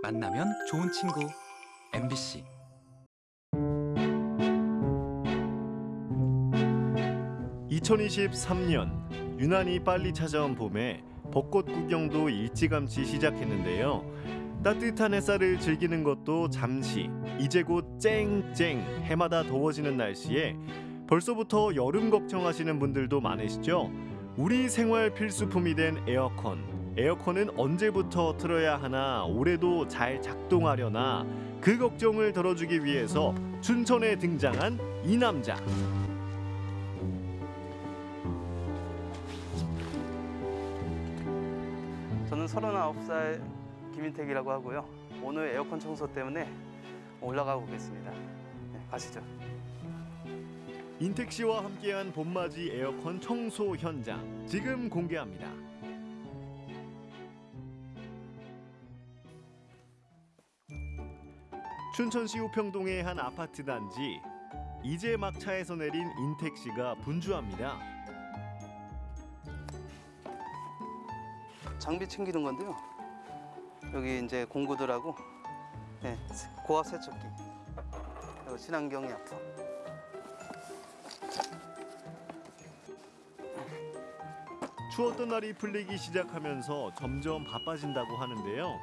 만나면 좋은 친구 MBC 2023년 유난히 빨리 찾아온 봄에 벚꽃 구경도 일찌감치 시작했는데요. 따뜻한 햇살을 즐기는 것도 잠시 이제 곧 쨍쨍 해마다 더워지는 날씨에 벌써부터 여름 걱정하시는 분들도 많으시죠. 우리 생활 필수품이 된 에어컨. 에어컨은 언제부터 틀어야 하나 올해도 잘 작동하려나 그 걱정을 덜어주기 위해서 춘천에 등장한 이 남자. 저는 39살 김인택이라고 하고요. 오늘 에어컨 청소 때문에 올라가 보겠습니다. 네, 가시죠. 인택 씨와 함께한 봄맞이 에어컨 청소 현장 지금 공개합니다. 춘천시 우평동의 한 아파트 단지 이제 막 차에서 내린 인택 씨가 분주합니다. 장비 챙기는 건데요. 여기 이제 공구들하고 네, 고압 세척기 그리고 친환경 약품 추웠던 날이 풀리기 시작하면서 점점 바빠진다고 하는데요.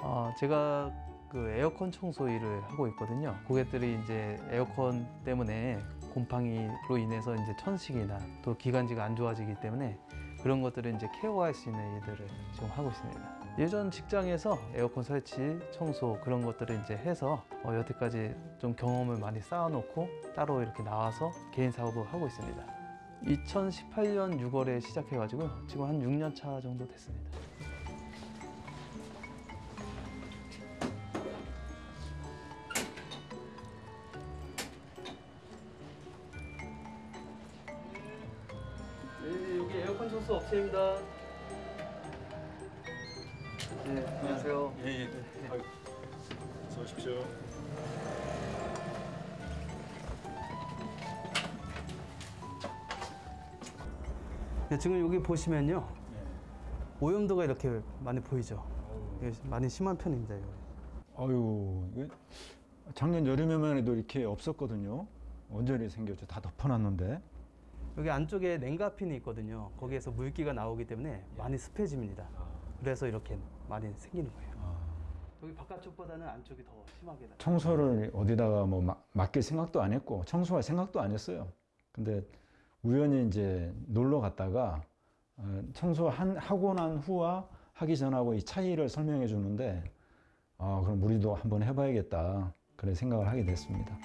어, 제가 그 에어컨 청소 일을 하고 있거든요. 고객들이 이제 에어컨 때문에 곰팡이로 인해서 이제 천식이나 또 기관지가 안 좋아지기 때문에 그런 것들을 이제 케어할 수 있는 일들을 지금 하고 있습니다. 예전 직장에서 에어컨 설치, 청소 그런 것들을 이제 해서 어, 여태까지 좀 경험을 많이 쌓아놓고 따로 이렇게 나와서 개인 사업을 하고 있습니다. 2018년 6월에 시작해가지고 지금 한 6년 차 정도 됐습니다. 업체입니다. 네, 안녕하세요. 예, 예. 아유, 어서 오십시오. 네, 지금 여기 보시면요 오염도가 이렇게 많이 보이죠. 이게 많이 심한 편입니다. 여기. 아유, 작년 여름에만 해도 이렇게 없었거든요. 언제 생겼죠? 다 덮어놨는데. 여기 안쪽에 냉가핀이 있거든요. 거기에서 물기가 나오기 때문에 많이 습해집니다. 그래서 이렇게 많이 생기는 거예요. 아, 여기 바깥쪽보다는 안쪽이 더 심하게 나. 청소를 어디다가 뭐 마- 맡길 생각도 안 했고 청소할 생각도 안 했어요. 근데 우연히 이제 놀러 갔다가 어, 청소 한, 하고 난 후와 하기 전하고 이 차이를 설명해 주는데 아, 그럼 우리도 한번 해봐야겠다. 그래 생각을 하게 됐습니다.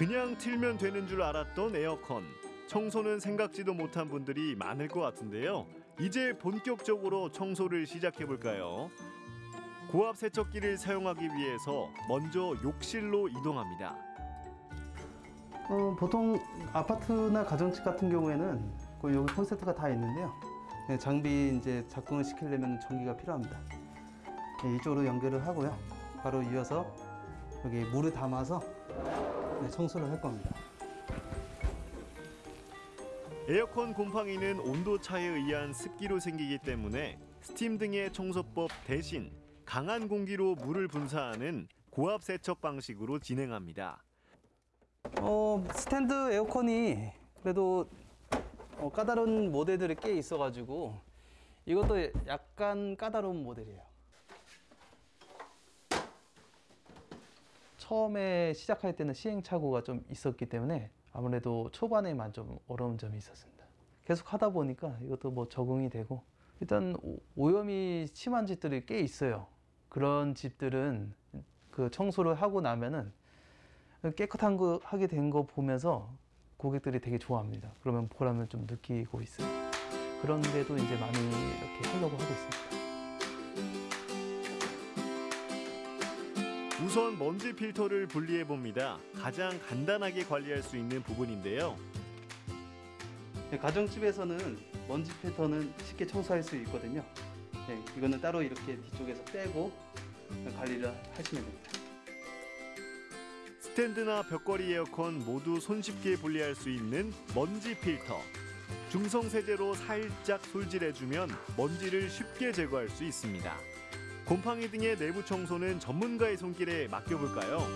그냥 틀면 되는 줄 알았던 에어컨. 청소는 생각지도 못한 분들이 많을 것 같은데요. 이제 본격적으로 청소를 시작해 볼까요? 고압 세척기를 사용하기 위해서 먼저 욕실로 이동합니다. 어, 보통 아파트나 가정집 같은 경우에는 그 여기 콘센트가 다 있는데요. 네, 장비 이제 작동을 시키려면 전기가 필요합니다. 네, 이쪽으로 연결을 하고요. 바로 이어서 여기 물을 담아서 네, 청소를 할 겁니다. 에어컨 곰팡이는 온도 차에 의한 습기로 생기기 때문에 스팀 등의 청소법 대신 강한 공기로 물을 분사하는 고압 세척 방식으로 진행합니다. 어, 스탠드 에어컨이 그래도 어, 까다로운 모델들이 꽤 있어가지고 이것도 약간 까다로운 모델이에요. 처음에 시작할 때는 시행착오가 좀 있었기 때문에 아무래도 초반에만 좀 어려운 점이 있었습니다. 계속 하다 보니까 이것도 뭐 적응이 되고 일단 오- 오염이 심한 집들이 꽤 있어요. 그런 집들은 그 청소를 하고 나면은 깨끗한 거 하게 된 거 보면서 고객들이 되게 좋아합니다. 그러면 보람을 좀 느끼고 있어요. 그런데도 이제 많이 이렇게 하려고 하고 있습니다. 우선 먼지 필터를 분리해 봅니다. 가장 간단하게 관리할 수 있는 부분인데요. 네, 가정집에서는 먼지 필터는 쉽게 청소할 수 있거든요. 네, 이거는 따로 이렇게 뒤쪽에서 빼고 관리를 하시면 됩니다. 스탠드나 벽걸이 에어컨 모두 손쉽게 분리할 수 있는 먼지 필터. 중성 세제로 살짝 솔질해주면 먼지를 쉽게 제거할 수 있습니다. 곰팡이 등의 내부 청소는 전문가의 손길에 맡겨볼까요?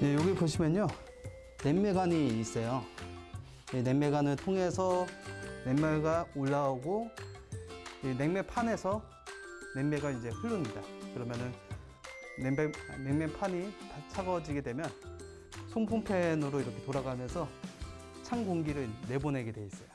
네, 여기 보시면요. 냉매관이 있어요. 이 냉매관을 통해서 냉매가 올라오고 이 냉매판에서 냉매가 이제 흐릅니다. 그러면은 냉매, 냉매판이 다 차가워지게 되면 송풍팬으로 이렇게 돌아가면서 찬 공기를 내보내게 돼 있어요.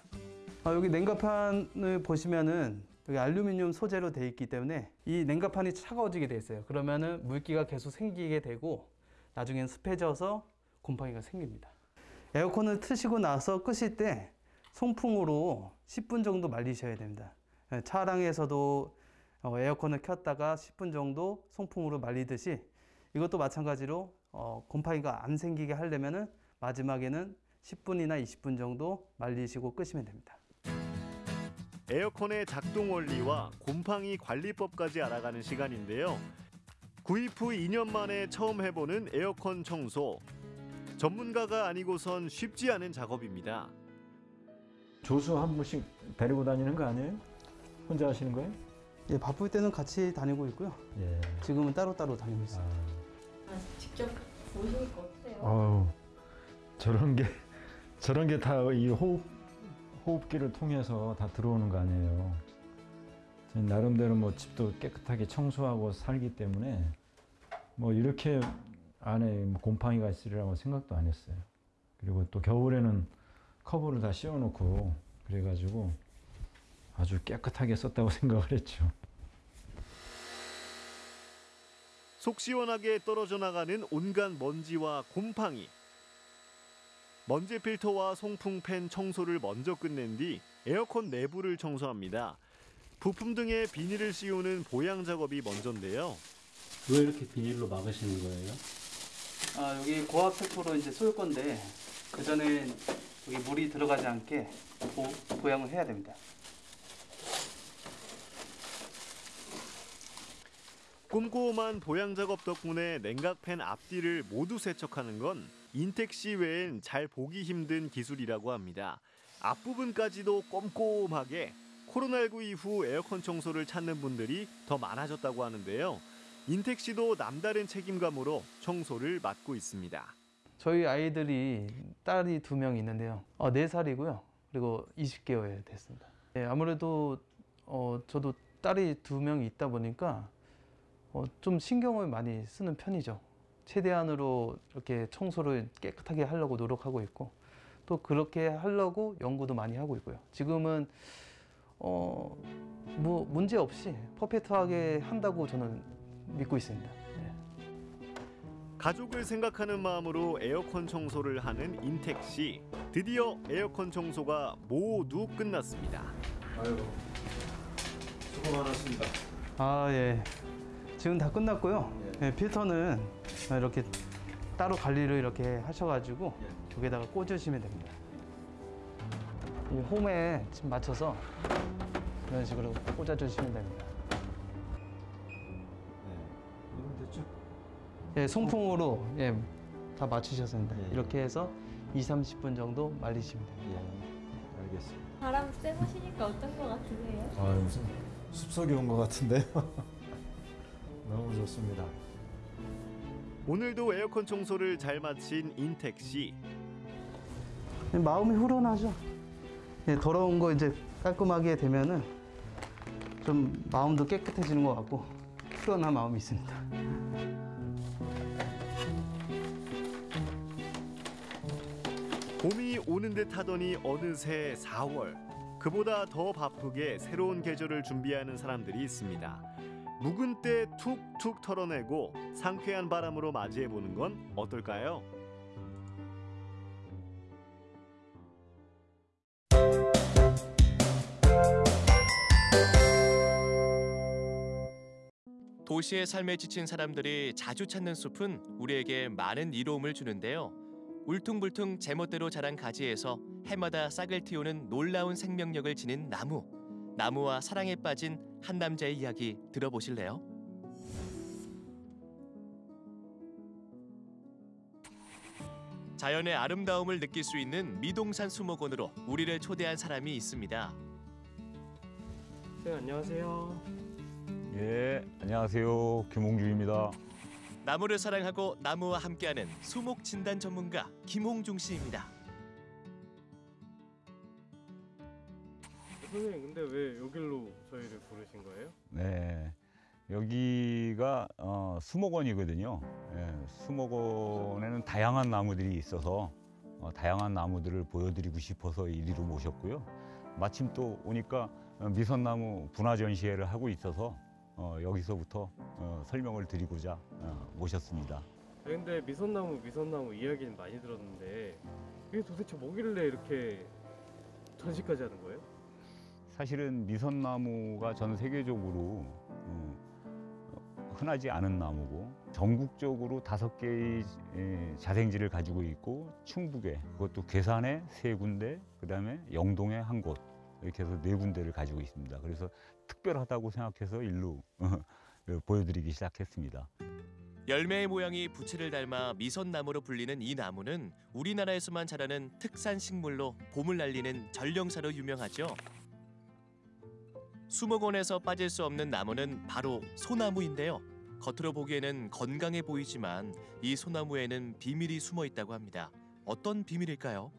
아, 여기 냉각판을 보시면은 여기 알루미늄 소재로 돼 있기 때문에 이 냉각판이 차가워지게 돼 있어요. 그러면은 물기가 계속 생기게 되고 나중엔 습해져서 곰팡이가 생깁니다. 에어컨을 트시고 나서 끄실 때 송풍으로 10분 정도 말리셔야 됩니다. 예, 차량에서도 어, 에어컨을 켰다가 10분 정도 송풍으로 말리듯이 이것도 마찬가지로 어, 곰팡이가 안 생기게 하려면은 마지막에는 10분이나 20분 정도 말리시고 끄시면 됩니다. 에어컨의 작동 원리와 곰팡이 관리법까지 알아가는 시간인데요. 구입 후 2년 만에 처음 해보는 에어컨 청소. 전문가가 아니고선 쉽지 않은 작업입니다. 조수 한 분씩 데리고 다니는 거 아니에요? 혼자 하시는 거예요? 예, 바쁠 때는 같이 다니고 있고요. 예. 지금은 따로따로 다니고 있습니다. 아, 아, 직접 보시니까 어때요? 어우, 저런 게 저런 게 다 이 호흡 호흡기를 통해서 다 들어오는 거 아니에요. 나름대로 뭐 집도 깨끗하게 청소하고 살기 때문에 뭐 이렇게 안에 뭐 곰팡이가 있으리라고 생각도 안 했어요. 그리고 또 겨울에는 커버를 다 씌워놓고 그래가지고 아주 깨끗하게 썼다고 생각을 했죠. 속 시원하게 떨어져 나가는 온갖 먼지와 곰팡이. 먼지 필터와 송풍 팬 청소를 먼저 끝낸 뒤 에어컨 내부를 청소합니다. 부품 등에 비닐을 씌우는 보양 작업이 먼저인데요. 왜 이렇게 비닐로 막으시는 거예요? 아, 여기 고압 세포로 이제 쏠 건데 그 전에 여기 물이 들어가지 않게 보, 보양을 해야 됩니다. 꼼꼼한 보양 작업 덕분에 냉각팬 앞뒤를 모두 세척하는 건 인텍시 외엔 잘 보기 힘든 기술이라고 합니다. 앞부분까지도 꼼꼼하게 코로나19 이후 에어컨 청소를 찾는 분들이 더 많아졌다고 하는데요. 인텍시도 남다른 책임감으로 청소를 맡고 있습니다. 저희 아이들이 딸이 두 명 있는데요. 어, 4살이고요. 그리고 20개월 됐습니다. 예, 아무래도 어, 저도 딸이 두 명이 있다 보니까 어, 좀 신경을 많이 쓰는 편이죠. 최대한으로 이렇게 청소를 깨끗하게 하려고 노력하고 있고 또 그렇게 하려고 연구도 많이 하고 있고요. 지금은 어, 뭐 문제 없이 퍼펙트하게 한다고 저는 믿고 있습니다. 예. 가족을 생각하는 마음으로 에어컨 청소를 하는 인텍시. 드디어 에어컨 청소가 모두 끝났습니다. 수고 많았습니다. 아, 예. 지금 다 끝났고요. 예, 필터는 이렇게 따로 관리를 이렇게 하셔가지고 여기다가 꽂으시면 됩니다. 이 홈에 지금 맞춰서 이런 식으로 꽂아주시면 됩니다. 이러면 됐죠? 예, 송풍으로 예, 다 맞추셔서 됩니다. 예, 예. 이렇게 해서 2, 30분 정도 말리시면 됩니다. 예, 알겠습니다. 바람 쐬보시니까 어떤 거 같으세요? 아, 무슨 숲속에 온 것 같은데요. 너무 좋습니다. 오늘도 에어컨 청소를 잘 마친 인텍시. 예, 마음이 후련하죠. 예, 더러운 거 이제 깔끔하게 되면은 좀 마음도 깨끗해지는 것 같고 후련한 마음이 있습니다. 봄이 오는 듯 하더니 어느새 4월. 그보다 더 바쁘게 새로운 계절을 준비하는 사람들이 있습니다. 묵은 때 툭툭 털어내고 상쾌한 바람으로 맞이해 보는 건 어떨까요? 도시의 삶에 지친 사람들이 자주 찾는 숲은 우리에게 많은 이로움을 주는데요. 울퉁불퉁 제멋대로 자란 가지에서 해마다 싹을 틔우는 놀라운 생명력을 지닌 나무. 나무와 사랑에 빠진 한 남자의 이야기 들어보실래요? 자연의 아름다움을 느낄 수 있는 미동산 수목원으로 우리를 초대한 사람이 있습니다. 네, 안녕하세요. 예, 안녕하세요. 김홍주입니다. 나무를 사랑하고 나무와 함께하는 수목 진단 전문가 김홍중 씨입니다. 선생님, 근데 왜 여길로 저희를 부르신 거예요? 네, 여기가 어, 수목원이거든요. 예, 수목원에는 다양한 나무들이 있어서 어, 다양한 나무들을 보여드리고 싶어서 이리로 모셨고요. 마침 또 오니까 어, 미선나무 분화 전시회를 하고 있어서 어, 여기서부터 어, 설명을 드리고자 어, 모셨습니다. 아, 근데 미선나무, 미선나무 이야기는 많이 들었는데 이게 도대체 뭐길래 이렇게 전시까지 하는 거예요? 사실은 미선나무가 전 세계적으로 음, 흔하지 않은 나무고 전국적으로 다섯 개의 에, 자생지를 가지고 있고 충북에 그것도 괴산에 세 군데 그다음에 영동에 한 곳 이렇게 해서 네 군데를 가지고 있습니다. 그래서 특별하다고 생각해서 일로 보여드리기 시작했습니다. 열매의 모양이 부채를 닮아 미선나무로 불리는 이 나무는 우리나라에서만 자라는 특산 식물로 봄을 날리는 전령사로 유명하죠. 수목원에서 빠질 수 없는 나무는 바로 소나무인데요. 겉으로 보기에는 건강해 보이지만 이 소나무에는 비밀이 숨어 있다고 합니다. 어떤 비밀일까요?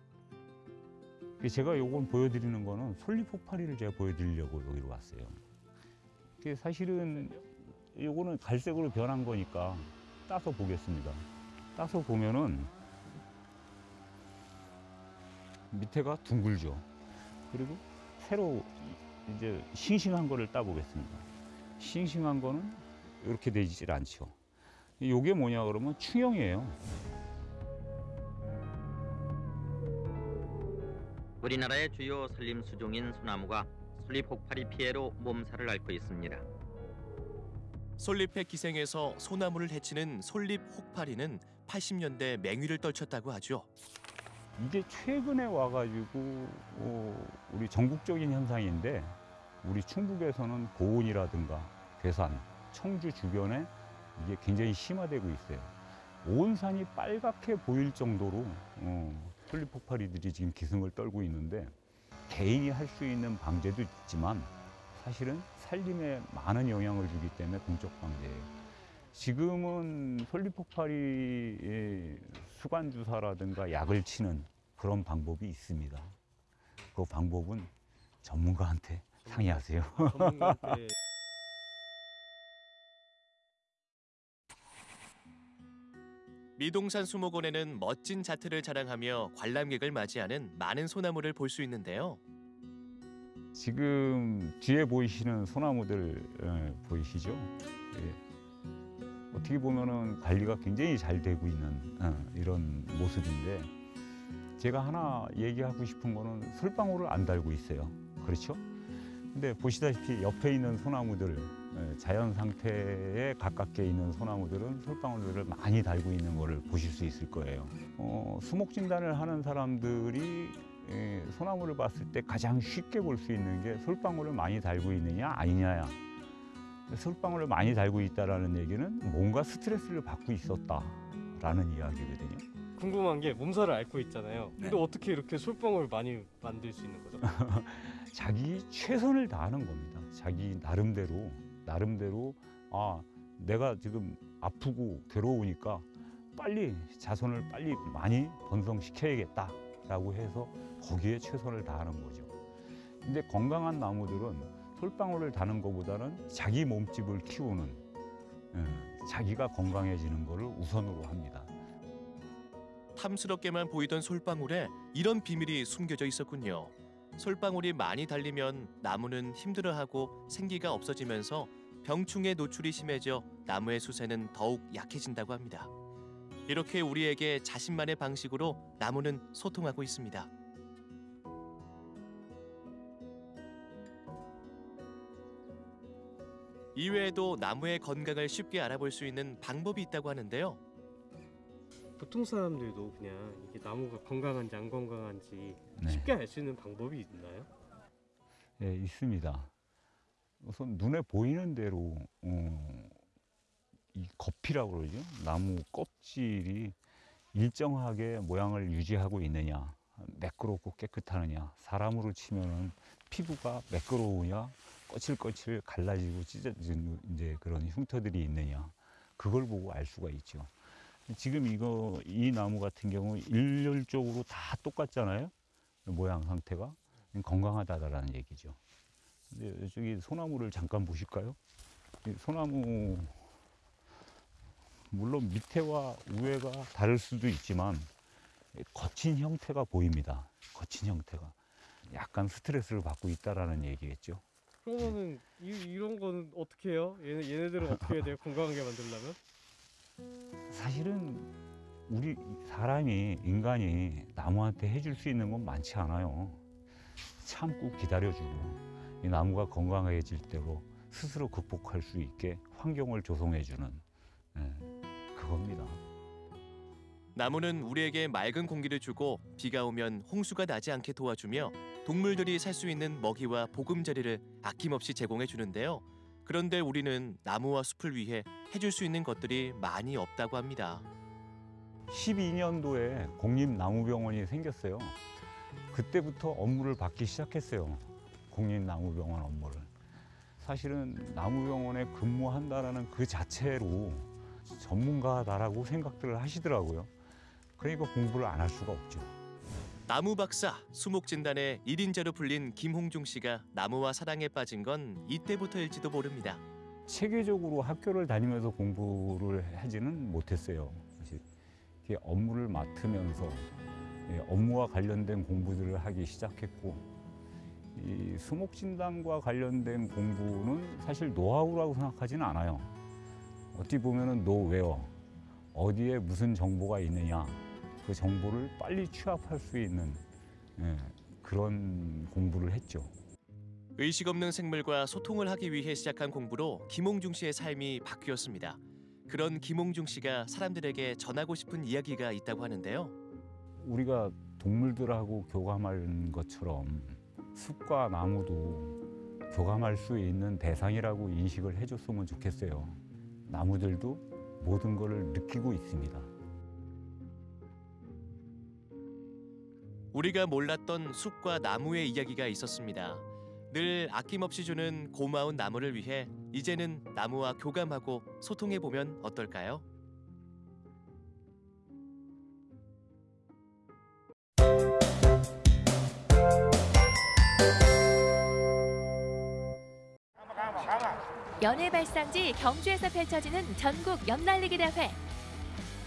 제가 요건 보여드리는 거는 솔잎폭파리를 제가 보여드리려고 여기로 왔어요. 사실은 요거는 갈색으로 변한 거니까 따서 보겠습니다. 따서 보면은 밑에가 둥글죠. 그리고 새로 이제 싱싱한 거를 따보겠습니다. 싱싱한 거는 이렇게 되질 않죠. 요게 뭐냐 그러면 충형이에요. 우리나라의 주요 산림 수종인 소나무가 솔잎 폭발이 피해로 몸살을 앓고 있습니다. 솔잎의 기생에서 소나무를 해치는 솔잎 혹파리는 80년대 맹위를 떨쳤다고 하죠. 이게 최근에 와가지고 어, 우리 전국적인 현상인데 우리 충북에서는 고온이라든가 괴산, 청주 주변에 이게 굉장히 심화되고 있어요. 온 산이 빨갛게 보일 정도로 어, 솔잎 폭발이들이 지금 기승을 떨고 있는데 개인이 할 수 있는 방제도 있지만 사실은 살림에 많은 영향을 주기 때문에 공적 방제예요. 지금은 솔잎 폭발이 수관 주사라든가 약을 치는 그런 방법이 있습니다. 그 방법은 전문가한테 상의하세요. 전문가한테 미동산 수목원에는 멋진 자태를 자랑하며 관람객을 맞이하는 많은 소나무를 볼 수 있는데요. 지금 뒤에 보이시는 소나무들 예, 보이시죠? 예. 어떻게 보면은 관리가 굉장히 잘 되고 있는 어, 이런 모습인데 제가 하나 얘기하고 싶은 거는 솔방울을 안 달고 있어요. 그렇죠? 근데 보시다시피 옆에 있는 소나무들 예, 자연 상태에 가깝게 있는 소나무들은 솔방울들을 많이 달고 있는 거를 보실 수 있을 거예요. 어, 수목 진단을 하는 사람들이 예, 소나무를 봤을 때 가장 쉽게 볼 수 있는 게 솔방울을 많이 달고 있느냐 아니냐야. 솔방울을 많이 달고 있다라는 얘기는 뭔가 스트레스를 받고 있었다라는 이야기거든요. 궁금한 게 몸살을 앓고 있잖아요. 근데 어떻게 이렇게 솔방울 많이 만들 수 있는 거죠? 자기 최선을 다하는 겁니다. 자기 나름대로 나름대로 아 내가 지금 아프고 괴로우니까 빨리 자손을 빨리 많이 번성시켜야겠다라고 해서 거기에 최선을 다하는 거죠. 근데 건강한 나무들은 솔방울을 다는 것보다는 자기 몸집을 키우는 예, 자기가 건강해지는 것을 우선으로 합니다. 탐스럽게만 보이던 솔방울에 이런 비밀이 숨겨져 있었군요. 솔방울이 많이 달리면 나무는 힘들어하고 생기가 없어지면서 병충해 노출이 심해져 나무의 수세는 더욱 약해진다고 합니다. 이렇게 우리에게 자신만의 방식으로 나무는 소통하고 있습니다. 이외에도 나무의 건강을 쉽게 알아볼 수 있는 방법이 있다고 하는데요. 보통 사람들도 그냥 이게 나무가 건강한지 안 건강한지 네. 쉽게 알 수 있는 방법이 있나요? 예, 있습니다. 우선 눈에 보이는 대로 어, 이 겉이라고 그러죠. 나무 껍질이 일정하게 모양을 유지하고 있느냐, 매끄럽고 깨끗하느냐, 사람으로 치면은 피부가 매끄러우냐, 거칠거칠 갈라지고 찢어진 이제 그런 흉터들이 있느냐, 그걸 보고 알 수가 있죠. 지금 이거 이 나무 같은 경우 일률적으로 다 똑같잖아요. 모양 상태가 건강하다라는 얘기죠. 근데 저기 소나무를 잠깐 보실까요? 이 소나무 물론 밑에와 위에가 다를 수도 있지만 거친 형태가 보입니다. 거친 형태가 약간 스트레스를 받고 있다라는 얘기겠죠. 그러면은 이, 이런 거는 어떻게 해요? 얘네, 얘네들은 어떻게 해야 돼요? 건강하게 만들려면? 사실은 우리 사람이 인간이 나무한테 해줄 수 있는 건 많지 않아요. 참고 기다려주고 이 나무가 건강해질 대로 스스로 극복할 수 있게 환경을 조성해주는 예, 그겁니다. 나무는 우리에게 맑은 공기를 주고 비가 오면 홍수가 나지 않게 도와주며 동물들이 살 수 있는 먹이와 보금자리를 아낌없이 제공해 주는데요. 그런데 우리는 나무와 숲을 위해 해줄 수 있는 것들이 많이 없다고 합니다. 12년도에 공립나무병원이 생겼어요. 그때부터 업무를 받기 시작했어요. 공립나무병원 업무를. 사실은 나무병원에 근무한다라는 그 자체로 전문가다라고 생각들을 하시더라고요. 그러니까 공부를 안 할 수가 없죠. 나무 박사, 수목 진단의 일인자로 불린 김홍중 씨가 나무와 사랑에 빠진 건 이때부터일지도 모릅니다. 체계적으로 학교를 다니면서 공부를 하지는 못했어요. 사실 업무를 맡으면서 예, 업무와 관련된 공부들을 하기 시작했고 이 수목 진단과 관련된 공부는 사실 노하우라고 생각하지는 않아요. 어떻게 보면은 노웨어 어디에 무슨 정보가 있느냐 그 정보를 빨리 취합할 수 있는 예, 그런 공부를 했죠. 의식 없는 생물과 소통을 하기 위해 시작한 공부로 김홍중 씨의 삶이 바뀌었습니다. 그런 김홍중 씨가 사람들에게 전하고 싶은 이야기가 있다고 하는데요. 우리가 동물들하고 교감하는 것처럼 숲과 나무도 교감할 수 있는 대상이라고 인식을 해줬으면 좋겠어요. 나무들도 모든 것을 느끼고 있습니다. 우리가 몰랐던 숲과 나무의 이야기가 있었습니다. 늘 아낌없이 주는 고마운 나무를 위해 이제는 나무와 교감하고 소통해 보면 어떨까요? 연애 발상지 경주에서 펼쳐지는 전국 연날리기 대회.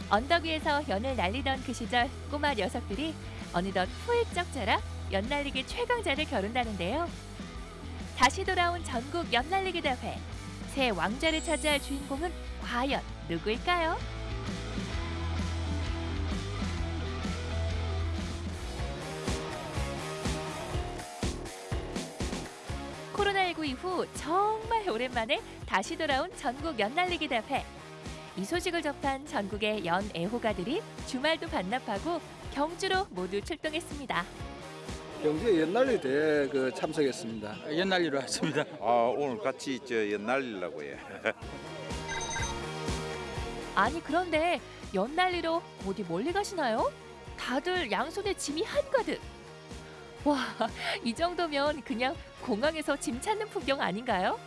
언덕 위에서 연을 날리던 그 시절 꼬마 녀석들이 어느덧 훌쩍 자라 연날리기 최강자를 겨룬다는데요. 다시 돌아온 전국 연날리기 대회. 새 왕좌를 차지할 주인공은 과연 누구일까요? 코로나19 이후 정말 오랜만에 다시 돌아온 전국 연날리기 대회. 이 소식을 접한 전국의 연 애호가들이 주말도 반납하고 경주로 모두 출동했습니다. 경주에 연날리 대회 그 참석했습니다. 연날리로 왔습니다. 아 오늘 같이 저 연날리려고 해. 아니 그런데 연날리로 어디 멀리 가시나요? 다들 양손에 짐이 한가득. 와, 이 정도면 그냥 공항에서 짐 찾는 풍경 아닌가요?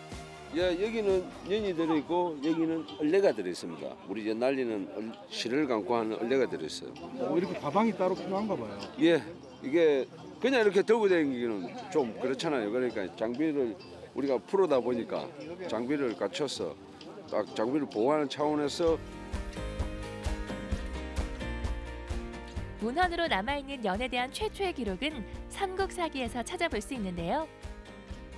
예, 여기는 연이 들어있고 여기는 얼레가 들어있습니다. 우리 연날리는 얼- 실을 감고 하는 얼레가 들어있어요. 뭐 이렇게 가방이 따로 필요한가 봐요. 예, 이게 그냥 이렇게 들고 다니기는 좀 그렇잖아요. 그러니까 장비를 우리가 프로다 보니까 장비를 갖춰서 딱 장비를 보호하는 차원에서 문헌으로 남아있는 연에 대한 최초의 기록은 삼국사기에서 찾아볼 수 있는데요.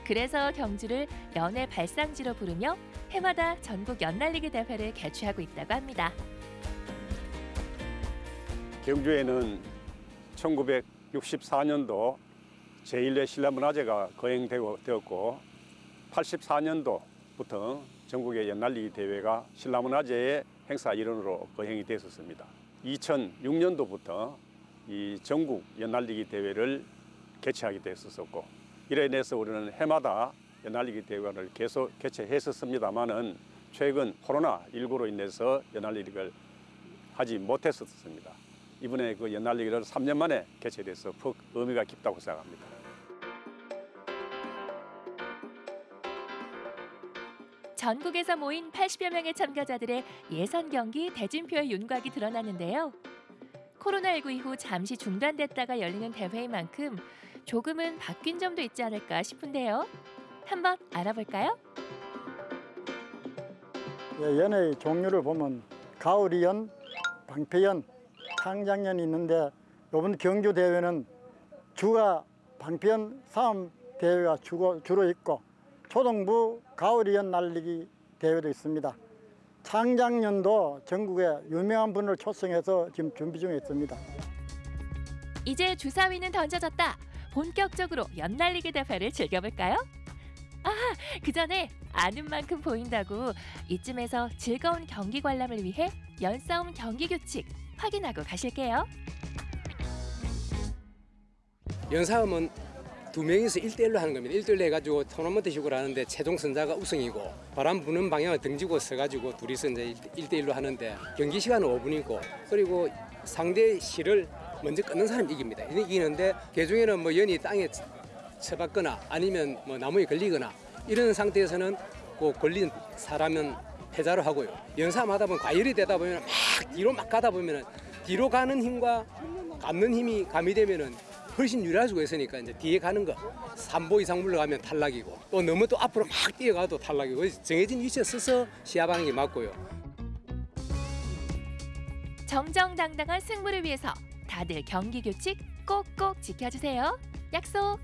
그래서 경주를 연의 발상지로 부르며 해마다 전국 연날리기 대회를 개최하고 있다고 합니다. 경주에는 1964년도 제1회 신라문화제가 거행되었고 84년도부터 전국의 연날리기 대회가 신라문화제의 행사 일원으로 거행이 됐었습니다. 2006년도부터 이 전국 연날리기 대회를 개최하게 됐었고 이래 인해서 우리는 해마다 연날리기 대회를 계속 개최했었습니다마는 최근 코로나 19로 인해서 연날리기를 하지 못했었습니다. 이번에 그 연날리기를 3년 만에 개최돼서 퍽 의미가 깊다고 생각합니다. 전국에서 모인 80여 명의 참가자들의 예선 경기 대진표의 윤곽이 드러나는데요. 코로나19 이후 잠시 중단됐다가 열리는 대회인 만큼 조금은 바뀐 점도 있지 않을까 싶은데요. 한번 알아볼까요? 예, 연의 종류를 보면 가을이연, 방패연, 창작연이 있는데 이번 경주 대회는 주가 방패연 싸움 대회가 주고, 주로 있고 초등부 가을이연 날리기 대회도 있습니다. 창작년도 전국에 유명한 분을 초청해서 지금 준비 중에 있습니다. 이제 주사위는 던져졌다. 본격적으로 연날리기 대회를 즐겨볼까요? 아, 그 전에 아는 만큼 보인다고 이쯤에서 즐거운 경기 관람을 위해 연싸움 경기 규칙 확인하고 가실게요. 연싸움은 두 명이서 1대1로 하는 겁니다. 1대1로 해가지고 토너먼트 식으로 하는데 최종 선자가 우승이고 바람 부는 방향을 등지고 서가지고 둘이서 이제 1대1로 하는데 경기 시간은 5분이고 그리고 상대 실을 먼저 끊는 사람이 이깁니다. 이기는데 개중에는 뭐 연이 땅에 쳐박거나 아니면 뭐 나무에 걸리거나 이런 상태에서는 그 걸린 사람은 패자로 하고요. 연싸움 하다 보면 과열이 되다 보면 막 뒤로 막 가다 보면 뒤로 가는 힘과 감는 힘이 가미되면은 훨씬 유리할 수가 있으니까 이제 뒤에 가는 거 3보 이상 물러가면 탈락이고 또 너무 또 앞으로 막 뛰어가도 탈락이고 정해진 위치에 서서 시야 방향이 맞고요. 정정당당한 승부를 위해서 다들 경기 규칙 꼭꼭 지켜주세요. 약속.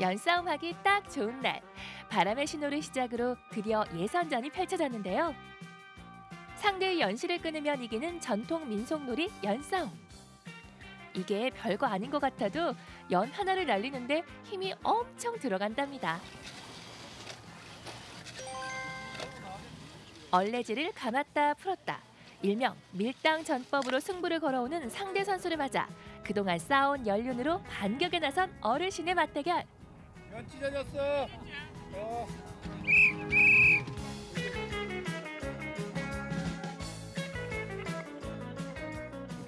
연싸움하기 딱 좋은 날. 바람의 신호를 시작으로 드디어 예선전이 펼쳐졌는데요. 상대의 연실을 끊으면 이기는 전통 민속놀이 연싸움. 이게 별거 아닌 것 같아도 연 하나를 날리는데 힘이 엄청 들어간답니다. 얼레질을 감았다 풀었다. 일명 밀당 전법으로 승부를 걸어오는 상대 선수를 맞아 그동안 쌓아온 연륜으로 반격에 나선 어르신의 맞대결. 연 찢어졌어. 어.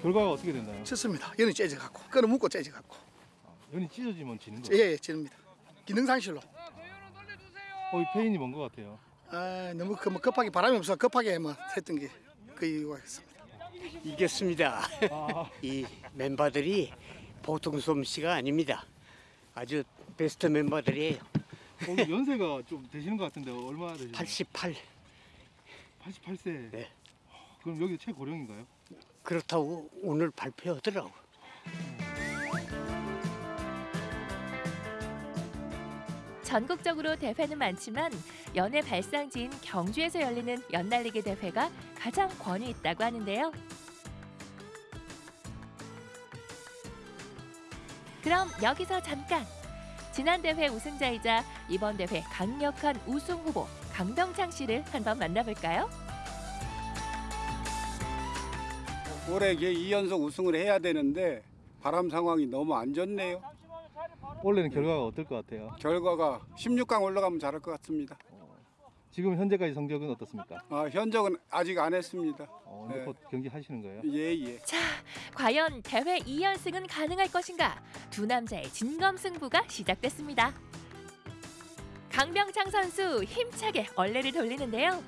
결과가 어떻게 됐나요? 쳤습니다. 연이 째져갖고 끌어 묶고 째져갖고 연이 찢어지면 지는 거예요? 예, 예 지릅니다. 기능상실로. 어, 이 페인이 뭔 것 같아요? 아 너무 그, 뭐 급하게 바람이 없어 급하게 뭐 했던 게 그 이유가 있습니다. 이겼습니다. 이 멤버들이 보통 솜씨가 아닙니다. 아주 베스트 멤버들이에요. 어, 연세가 좀 되시는 것 같은데 얼마나 되시나요? 88. 88세. 네. 그럼 여기 최고령인가요? 그렇다고 오늘 발표하더라고. 전국적으로 대회는 많지만 연의 발상지인 경주에서 열리는 연날리기 대회가 가장 권위 있다고 하는데요. 그럼 여기서 잠깐 지난 대회 우승자이자 이번 대회 강력한 우승 후보 강병창 씨를 한번 만나볼까요? 올해 이제 2연속 우승을 해야 되는데 바람 상황이 너무 안 좋네요. 원래는 결과가 어떨 것 같아요? 결과가 16강 올라가면 잘할 것 같습니다. 지금 현재까지 성적은 어떻습니까? 아, 현적은 아직 안 했습니다. 어, 네. 곧 경기 하시는 거예요? 예, 예. 자, 과연 대회 2연승은 가능할 것인가? 두 남자의 진검승부가 시작됐습니다. 강병창 선수 힘차게 얼레를 돌리는데요.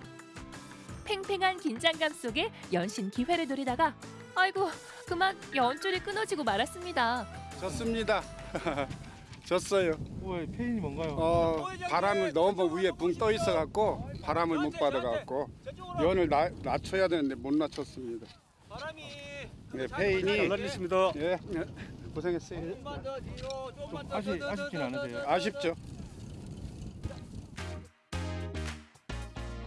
팽팽한 긴장감 속에 연신 기회를 노리다가 아이고 그만 연줄이 끊어지고 말았습니다. 졌습니다. 졌어요. 왜 페인이 뭔가요? 어, 바람을 너무 위에 붕 떠 있어 갖고 바람을 못 받아 갖고 연을 나, 낮춰야 되는데 못 낮췄습니다. 네, 페인이 잘 날리십니다. 예, 네, 고생했어요. 좀 아시, 아쉽진 않으세요? 아쉽죠.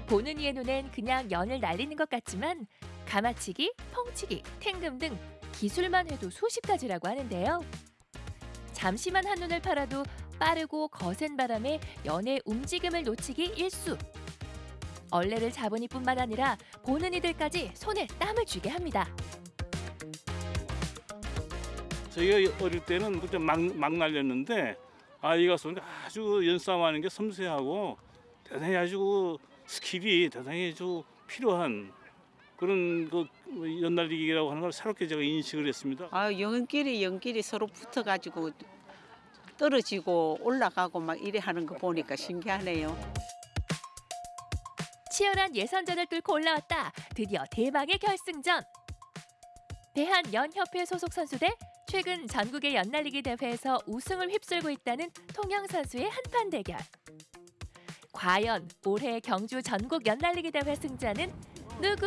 보는 이의 눈엔 그냥 연을 날리는 것 같지만 가마치기, 펑치기, 탱금 등 기술만 해도 수십 가지라고 하는데요. 잠시만 한눈을 팔아도 빠르고 거센 바람에 연의 움직임을 놓치기 일수. 얼레를 잡은 이뿐만 아니라 보는 이들까지 손에 땀을 쥐게 합니다. 저희가 어릴 때는 그때 막, 막 날렸는데 아이가 쏘니까 아주 연싸움하는 게 섬세하고 대단히 아주 스킬이 대단히 좀 필요한 그런 그 연날리기라고 하는 걸 새롭게 제가 인식을 했습니다. 아, 연끼리 연끼리 서로 붙어가지고 떨어지고 올라가고 막 이래 하는 거 보니까 신기하네요. 치열한 예선전을 뚫고 올라왔다. 드디어 대망의 결승전. 대한연협회 소속 선수 대 최근 전국의 연날리기 대회에서 우승을 휩쓸고 있다는 통영 선수의 한판 대결. 과연 올해 경주 전국 연날리기 대회 승자는 누구?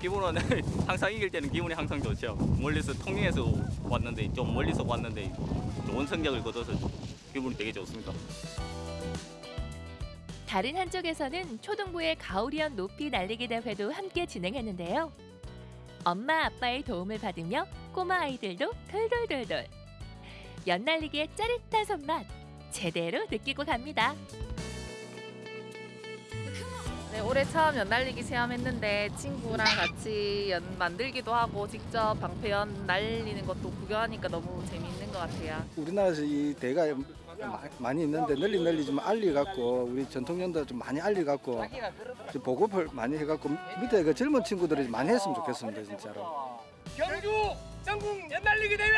기분은 항상 이길 때는 기분이 항상 좋죠. 멀리서 통영에서 왔는데 좀 멀리서 왔는데 좋은 성적을 거둬서 기분이 되게 좋습니다. 다른 한쪽에서는 초등부의 가오리언 높이 날리기 대회도 함께 진행했는데요. 엄마 아빠의 도움을 받으며 꼬마 아이들도 돌돌돌돌. 연날리기의 짜릿한 손맛 제대로 느끼고 갑니다. 네, 올해 처음 연날리기 체험했는데 친구랑 같이 연 만들기도 하고 직접 방패연 날리는 것도 구경하니까 너무 재미있는 것 같아요. 우리나라에서 이 대가 마- 많이 있는데 널리 널리 좀 알려갖고 우리 전통연도 좀 많이 알려갖고 좀 보급을 많이 해갖고 밑에 그 젊은 친구들이 많이 했으면 좋겠습니다 진짜로. 경주 전국 연날리기 대회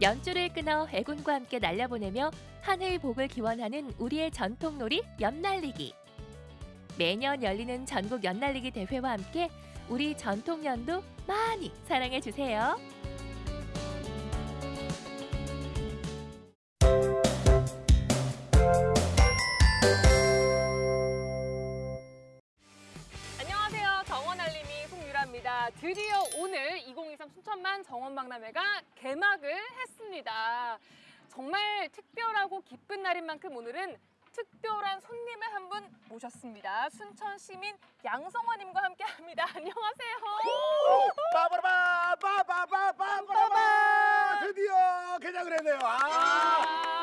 연줄을 끊어 애군과 함께 날려보내며 하늘 복을 기원하는 우리의 전통놀이 연날리기. 매년 열리는 전국 연날리기 대회와 함께 우리 전통연도 많이 사랑해 주세요. 안녕하세요. 오늘 2023 순천만 정원 박람회가 개막을 했습니다. 정말 특별하고 기쁜 날인 만큼 오늘은 특별한 손님을 한 분 모셨습니다. 순천 시민 양성화님과 함께합니다. 안녕하세요. 빠바라바 빠바바바바바바 드디어 개장을 했네요. 아, 시민의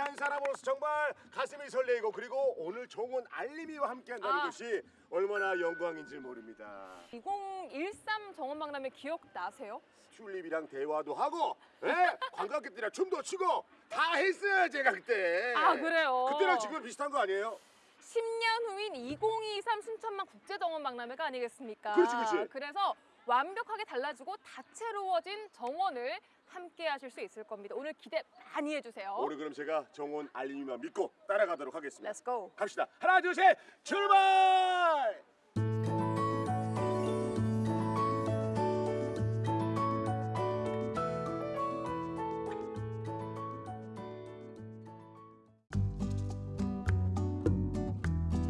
한 사람으로서 정말 가슴이 설레이고 그리고 오늘 좋은 알림이와 함께한다는 아. 것이 얼마나 영광인지 모릅니다. 2013 정원 박람회 기억 나세요? 튤립이랑 대화도 하고 예? 관광객들이랑 춤도 추고 다 했어요 제가 그때. 아, 그래요? 그때랑 지금 비슷한 거 아니에요? 10년 후인 2023 순천만 국제정원 박람회가 아니겠습니까? 그렇지, 그렇지. 그래서 완벽하게 달라지고 다채로워진 정원을 함께 하실 수 있을 겁니다. 오늘 기대 많이 해주세요. 오늘 그럼 제가 정원 알림이만 믿고 따라가도록 하겠습니다. Let's go. 갑시다. 하나 둘 셋 출발!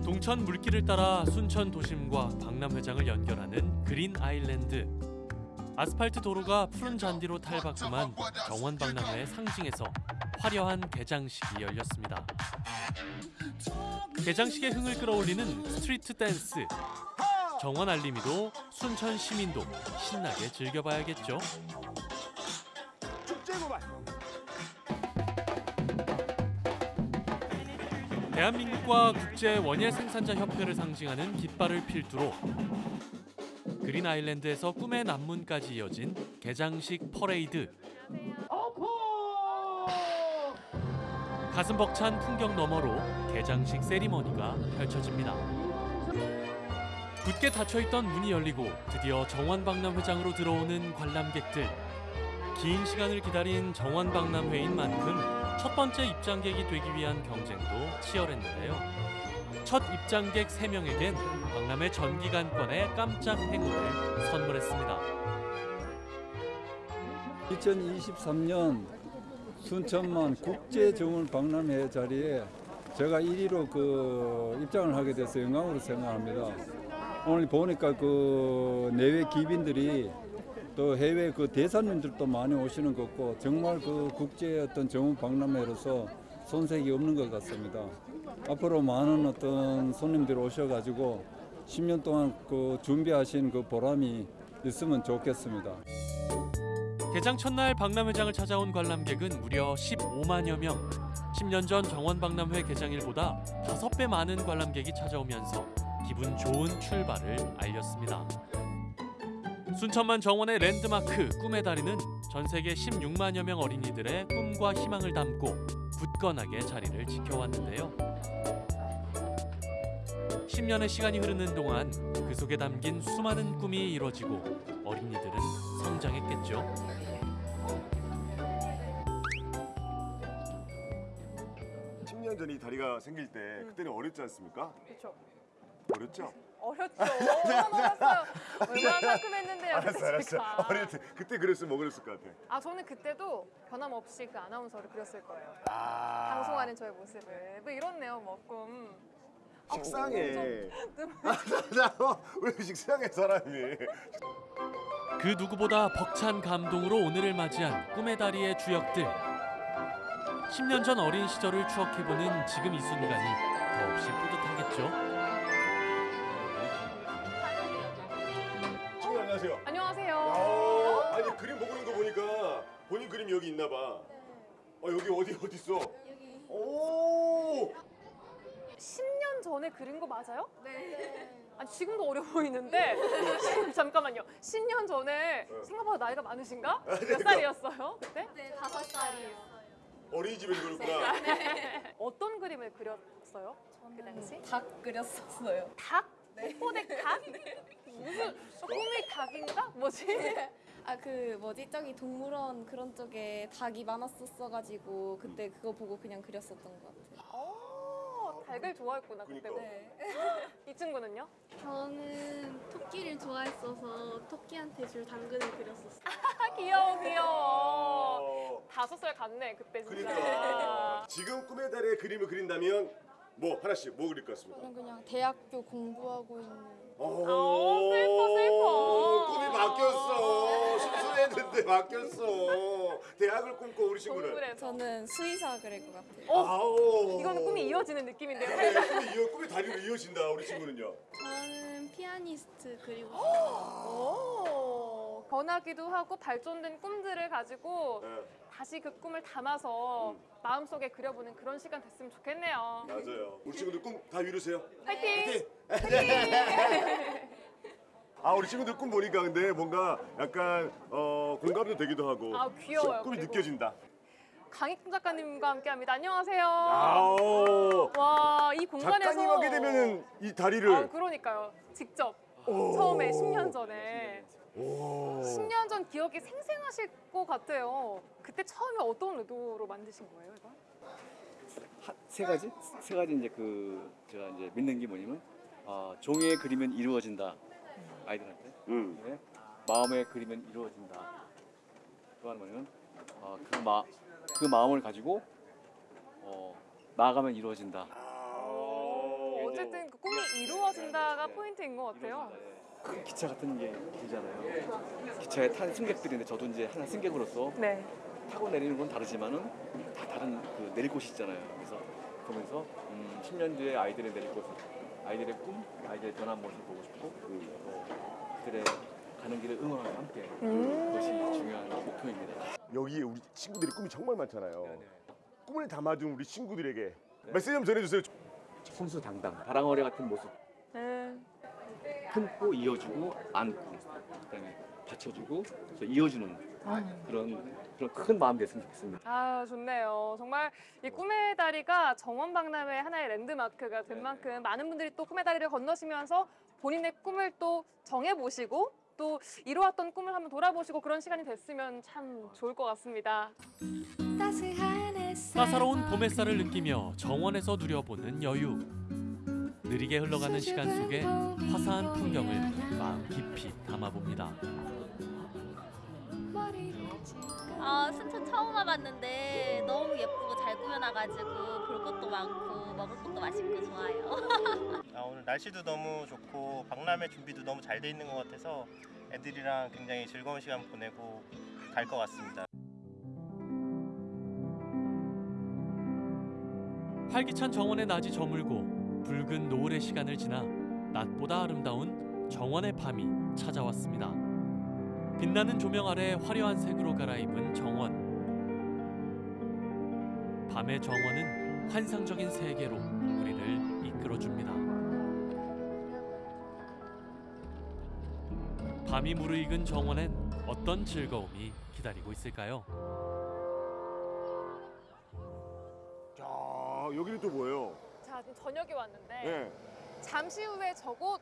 동천 물길을 따라 순천 도심과 박람회장을 연결하는 그린 아일랜드. 아스팔트 도로가 푸른 잔디로 탈바꿈한 정원 박람회의 상징에서 화려한 개장식이 열렸습니다. 개장식의 흥을 끌어올리는 스트리트 댄스. 정원 알림이도 순천 시민도 신나게 즐겨봐야겠죠. 대한민국과 국제 원예 생산자 협회를 상징하는 깃발을 필두로 그린 아일랜드에서 꿈의 남문까지 이어진 개장식 퍼레이드. 가슴 벅찬 풍경 너머로 개장식 세리머니가 펼쳐집니다. 굳게 닫혀있던 문이 열리고 드디어 정원박람회장으로 들어오는 관람객들. 긴 시간을 기다린 정원박람회인 만큼 첫 번째 입장객이 되기 위한 경쟁도 치열했는데요. 첫 입장객 3명에겐 박람회 전기간권의 깜짝 행운을 선물했습니다. 2023년 순천만 국제정원 박람회 자리에 제가 1위로 그 입장을 하게 돼서 영광으로 생각합니다. 오늘 보니까 그 내외 기빈들이 또 해외 그 대사님들도 많이 오시는 것 같고 정말 그 국제 어떤 정원 박람회로서 손색이 없는 것 같습니다. 앞으로 많은 어떤 손님들이 오셔가지고 10년 동안 그 준비하신 그 보람이 있으면 좋겠습니다. 개장 첫날 박람회장을 찾아온 관람객은 무려 15만여 명. 10년 전 정원 박람회 개장일보다 5배 많은 관람객이 찾아오면서 기분 좋은 출발을 알렸습니다. 순천만 정원의 랜드마크 꿈의 다리는 전 세계 16만여 명 어린이들의 꿈과 희망을 담고 굳건하게 자리를 지켜왔는데요. 10년의 시간이 흐르는 동안 그 속에 담긴 수많은 꿈이 이루어지고 어린이들은 성장했겠죠. 10년 전에 이 다리가 생길 때 그때는 어렸지 않습니까? 그렇죠. 어렸죠? 어렸죠. 얼마나 어렸어요. 얼마나 상큼했는데요. 알았어 알았어. 어릴 때 그때 그랬으면 뭐 그랬을 것 같아. 아 저는 그때도 변함없이 그 아나운서를 그렸을 거예요. 아. 방송하는 저의 모습을. 뭐 이렇네요, 뭐 꿈. 아, 식상해. 좀- 왜 식상해 사람이? 그 누구보다 벅찬 감동으로 오늘을 맞이한 꿈의 다리의 주역들. 10년 전 어린 시절을 추억해보는 지금 이 순간이 더없이 뿌듯하겠죠. 여기 있나 봐. 어 여기 어디 어디 있어? 여기. 오. 10년 전에 그린 거 맞아요? 네. 아니 지금도 어려 보이는데 잠깐만요. 10년 전에 생각보다 나이가 많으신가? 몇 살이었어요 그때? 네, 다섯 살이에요. 어린이집에서 그렸구나. 어떤 그림을 그렸어요? 그 당시? 닭 그렸었어요. 닭? 꽃보대 닭? 무슨 꿈이 닭인가? 뭐지? 아 그 뭐지 저기 동물원 그런 쪽에 닭이 많았었어가지고 그때 그거 보고 그냥 그렸었던 것 같아요. 어, 닭을 좋아했구나 그때부터. 이 친구는요? 저는 토끼를 좋아했어서 토끼한테 줄 당근을 그렸었어요. 아, 귀여워 귀여워. 다섯 살 같네 그때 진짜. 그러니까 지금 꿈의 달에 그림을 그린다면 뭐 하나씩 뭐 그릴 것? 저는 그냥 대학교 공부하고 있는. 오, 슬퍼 슬퍼. 꿈이 바뀌었어. 순수했는데 바뀌었어. 대학을 꿈꿔 우리 친구는. 저는 수의사 그릴 것 같아요. 어? 아오. 이거는 꿈이 이어지는 느낌인데요. 네, 꿈이 이어 꿈의 다리로 이어진다 우리 친구는요. 저는 피아니스트 그리고 오, 변하기도 하고 발전된 꿈들을 가지고 네, 다시 그 꿈을 담아서 마음속에 그려보는 그런 시간 됐으면 좋겠네요. 맞아요. 우리 친구들 꿈 다 이루세요. 화이팅! 아 우리 친구들 꿈 보니까 근데 뭔가 약간 어, 공감도 되기도 하고 아, 귀여워요, 꿈이 그리고. 느껴진다. 강익훈 작가님과 함께합니다. 안녕하세요. 아오. 와, 이 공간에서 작가님 하게 되면은 이 다리를 아, 그러니까요. 직접 오. 처음에 10년 전에 오. 10년 전 기억이 생생하실 것 같아요. 그때 처음에 어떤 의도로 만드신 거예요, 이거? 하- 세 가지 세 가지 이제 그 제가 이제 믿는 게 뭐냐면 아, 종이에 그리면 이루어진다 아이들한테 음. 네. 마음에 그리면 이루어진다 또 하나 뭐냐면 아, 그, 마, 그 마음을 가지고 어, 나아가면 이루어진다 어쨌든 그 꿈이 이루어진다가 포인트인 것 같아요. 큰 기차 같은 게 길잖아요 기차에 탄 승객들인데 저도 이제 하나 승객으로서 네. 타고 내리는 건 다르지만은 다 다른 그 내릴 곳이 있잖아요. 그래서 보면서 음, 10년 뒤에 아이들의 내릴 곳, 아이들의 꿈, 아이들의 변한 모습을 보고 싶고 그, 그들의 가는 길을 응원하며 함께 음. 그것이 중요한 목표입니다. 여기에 우리 친구들이 꿈이 정말 많잖아요. 꿈을 담아둔 우리 친구들에게 메시지 좀 전해주세요. 손수당당, 바랑어리 같은 모습 네. 품고 이어주고 안고 그다음에 받쳐주고 그래서 이어주는 그런 그런 큰 마음 됐으면 좋겠습니다. 아 좋네요. 정말 이 꿈의 다리가 정원 박람회 하나의 랜드마크가 된 만큼 많은 분들이 또 꿈의 다리를 건너시면서 본인의 꿈을 또 정해보시고 또 이루었던 꿈을 한번 돌아보시고 그런 시간이 됐으면 참 좋을 것 같습니다. 따사로운 봄 햇살을 느끼며 정원에서 누려보는 여유. 느리게 흘러가는 시간 속에 화사한 풍경을 마음 깊이 담아봅니다. 아 순천 처음 와봤는데 너무 예쁘고 잘 꾸며놔가지고 볼 것도 많고 먹을 것도 맛있고 좋아요. 아, 오늘 날씨도 너무 좋고 박람회 준비도 너무 잘 돼 있는 것 같아서 애들이랑 굉장히 즐거운 시간 보내고 갈 것 같습니다. 활기찬 정원의 낮이 저물고 붉은 노을의 시간을 지나 낮보다 아름다운 정원의 밤이 찾아왔습니다. 빛나는 조명 아래 화려한 색으로 갈아입은 정원. 밤의 정원은 환상적인 세계로 우리를 이끌어줍니다. 밤이 무르익은 정원엔 어떤 즐거움이 기다리고 있을까요? 야, 여기는 또 뭐예요? 자, 저녁이 왔는데 네. 잠시 후에 저곳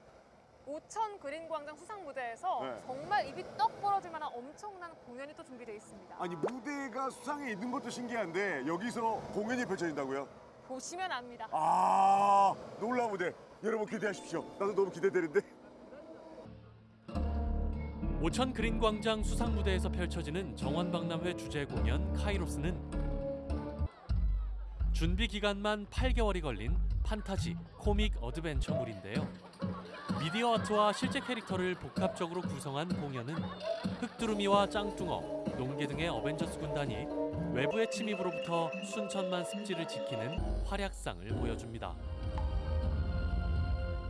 오천 그린광장 수상 무대에서 네. 정말 입이 떡 벌어질 만한 엄청난 공연이 또 준비되어 있습니다. 아니 무대가 수상에 있는 것도 신기한데 여기서 공연이 펼쳐진다고요? 보시면 압니다. 아 놀라운 무대 여러분 기대하십시오. 나도 너무 기대되는데. 오천 그린광장 수상 무대에서 펼쳐지는 정원박람회 주제 공연 카이로스는 준비 기간만 8개월이 걸린 판타지 코믹 어드벤처물인데요. 미디어 아트와 실제 캐릭터를 복합적으로 구성한 공연은 흑두루미와 짱뚱어, 농개 등의 어벤져스 군단이 외부의 침입으로부터 순천만 습지를 지키는 활약상을 보여줍니다.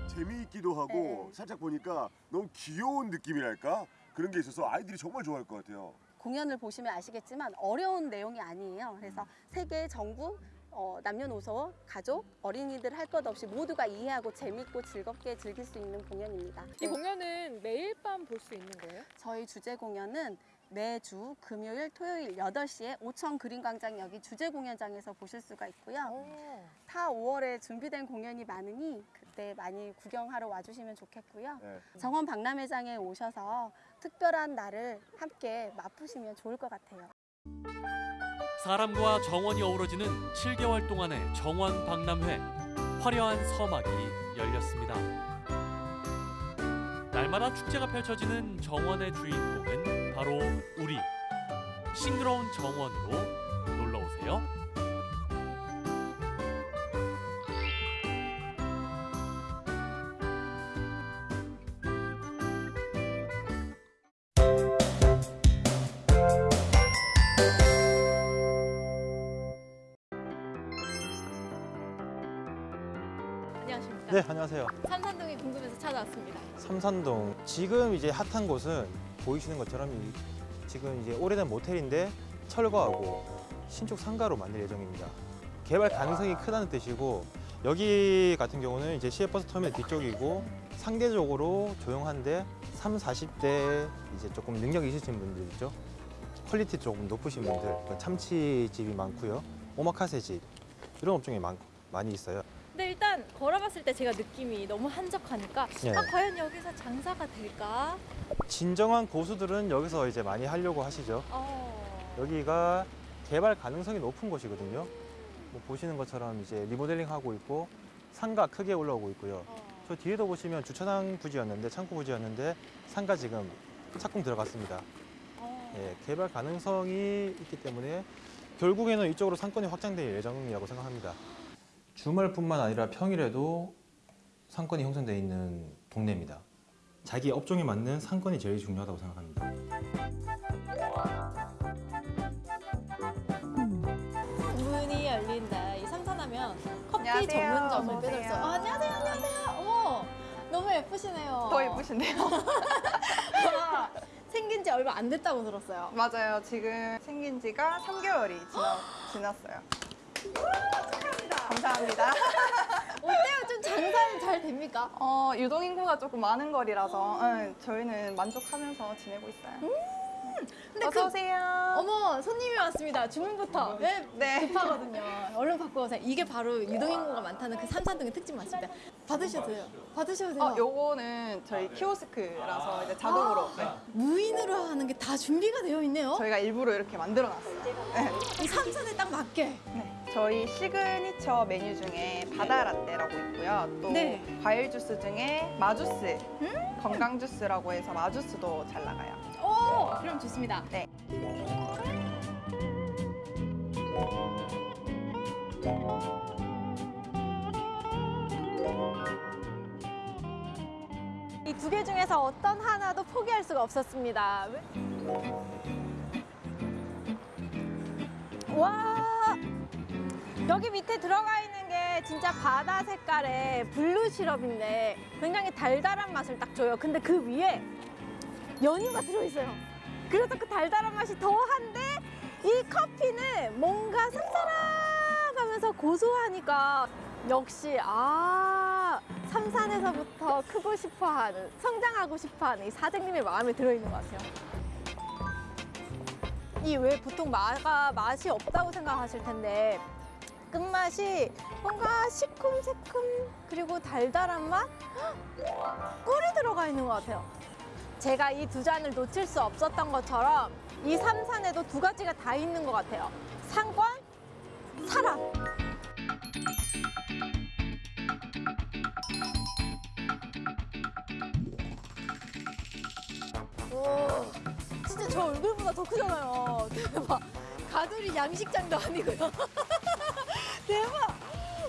재미있기도 하고 살짝 보니까 너무 귀여운 느낌이랄까 그런 게 있어서 아이들이 정말 좋아할 것 같아요. 공연을 보시면 아시겠지만 어려운 내용이 아니에요. 그래서 세계 전국 어, 남녀노소, 가족, 어린이들 할 것 없이 모두가 이해하고 재밌고 즐겁게 즐길 수 있는 공연입니다. 이 공연은 매일 밤 볼 수 있는 거예요? 저희 주제 공연은 매주 금요일, 토요일 8시에 오천 그린광장역이 주제 공연장에서 보실 수가 있고요. 4, 5월에 준비된 공연이 많으니 그때 많이 구경하러 와주시면 좋겠고요. 네. 정원 박람회장에 오셔서 특별한 날을 함께 맛보시면 좋을 것 같아요. 사람과 정원이 어우러지는 7개월 동안의 정원 박람회 화려한 서막이 열렸습니다. 날마다 축제가 펼쳐지는 정원의 주인공은 바로 우리 싱그러운 정원으로 놀러 오세요. 네, 안녕하세요. 삼산동이 궁금해서 찾아왔습니다. 삼산동 지금 이제 핫한 곳은 보이시는 것처럼 이- 지금 이제 오래된 모텔인데 철거하고 신축 상가로 만들 예정입니다. 개발 가능성이 크다는 뜻이고 여기 같은 경우는 이제 시외버스 터미널 뒤쪽이고 상대적으로 조용한데 3, 40대 이제 조금 능력 있으신 분들 있죠. quality 조금 높으신 분들 그 참치집이 많고요. 오마카세 집 이런 업종이 많, 많이 있어요. 근데 일단 걸어봤을 때 제가 느낌이 너무 한적하니까 네. 아 과연 여기서 장사가 될까? 진정한 고수들은 여기서 이제 많이 하려고 하시죠. 어. 여기가 개발 가능성이 높은 곳이거든요. 뭐 보시는 것처럼 이제 리모델링 하고 있고 상가 크게 올라오고 있고요. 저 뒤에도 보시면 주차장 부지였는데 창고 부지였는데 상가 지금 착공 들어갔습니다. 예, 개발 가능성이 있기 때문에 결국에는 이쪽으로 상권이 확장될 예정이라고 생각합니다. 주말뿐만 아니라 평일에도 상권이 형성되어 있는 동네입니다. 자기 업종에 맞는 상권이 제일 중요하다고 생각합니다. 문이 열린다. 이 삼산하면 커피 안녕하세요. 전문점을 수. 오세요. 아, 안녕하세요, 안녕하세요. 어머, 너무 예쁘시네요. 더 예쁘신데요? 와, 생긴 지 얼마 안 됐다고 들었어요. 맞아요. 지금 생긴 지가 3개월이 지나, 지났어요. 감사합니다. 어때요? 좀 장사는 잘 됩니까? 어, 유동인구가 조금 많은 거리라서 응, 저희는 만족하면서 지내고 있어요. 근데 어서 그- 오세요. 어머, 손님이 왔습니다. 주문부터. 네, 네. 급하거든요. 얼른 받고 오세요. 이게 바로 유동인구가 많다는 그 삼산동의 특징 맞습니다. 받으셔도 돼요. 받으셔도 돼요. 어, 요거는 저희 키오스크라서 이제 자동으로 네. 무인으로 하는 게 다 준비가 되어 있네요. 저희가 일부러 이렇게 만들어 놨어요. 네. 이 삼산에 딱 맞게. 네. 저희 시그니처 메뉴 중에 바다 라떼라고 있고요. 또 네. 과일 주스 중에 마주스, 건강 주스라고 해서 마주스도 잘 나가요. 오, 그럼 좋습니다. 네. 이 두 개 중에서 어떤 하나도 포기할 수가 없었습니다. 와, 여기 밑에 들어가 있는 게 진짜 바다 색깔의 블루 시럽인데 굉장히 달달한 맛을 딱 줘요. 근데 그 위에 연유가 들어있어요. 그래서 그 달달한 맛이 더한데 이 커피는 뭔가 쌉싸름하면서 고소하니까 역시 아 삼산에서부터 크고 싶어하는, 성장하고 싶어하는 이 사장님의 마음에 들어있는 것 같아요. 이 왜 보통 마가 맛이 없다고 생각하실 텐데 끝맛이 뭔가 시큼새큼 그리고 달달한 맛? 헉, 꿀이 들어가 있는 것 같아요. 제가 이 두 잔을 놓칠 수 없었던 것처럼 이 삼산에도 두 가지가 다 있는 것 같아요. 상권, 사람. 오, 진짜 저 얼굴보다 더 크잖아요. 대박. 가두리 양식장도 아니고요. 대박.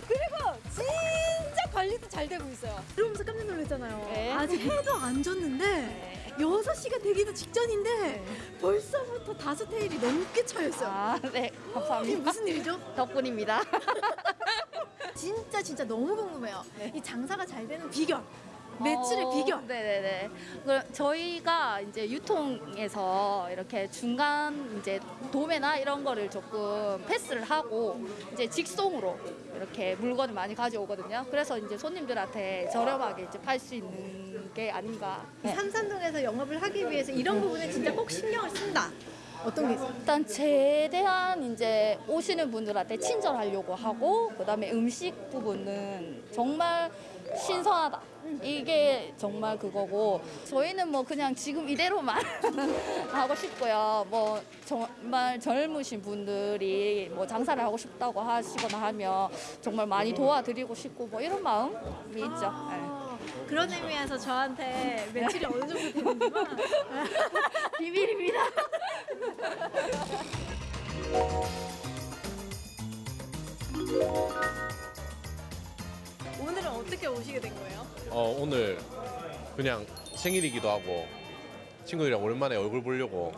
그리고 진짜 관리도 잘 되고 있어요. 들어오면서 깜짝 놀랐잖아요. 아직 해도 안 졌는데 여섯 시가 되기도 직전인데 벌써부터 다섯 테일이 넘게 차였어요. 아, 네, 감사합니다. 이게 무슨 일이죠? 덕분입니다. 진짜 진짜 너무 궁금해요. 이 장사가 잘 되는 비결. 매출의 어, 비결. 네네네. 그럼 저희가 이제 유통에서 이렇게 중간 이제 도매나 이런 거를 조금 패스를 하고 이제 직송으로 이렇게 물건을 많이 가져오거든요. 그래서 이제 손님들한테 저렴하게 이제 팔 수 있는 게 아닌가. 이 삼산동에서 영업을 하기 위해서 이런 부분에 진짜 꼭 신경을 쓴다. 어떤 게 있어요? 일단 최대한 이제 오시는 분들한테 친절하려고 하고 그다음에 음식 부분은 정말 신선하다. 이게 정말 그거고 저희는 뭐 그냥 지금 이대로만 하고 싶고요. 뭐 정말 젊으신 분들이 뭐 장사를 하고 싶다고 하시거나 하면 정말 많이 도와드리고 싶고 뭐 이런 마음이 있죠. 네. 그런 의미에서 저한테 매출이 어느 정도 되는지만 비밀입니다. 오늘은 어떻게 오시게 된 거예요? 어, 오늘 그냥 생일이기도 하고 친구들이랑 오랜만에 얼굴 보려고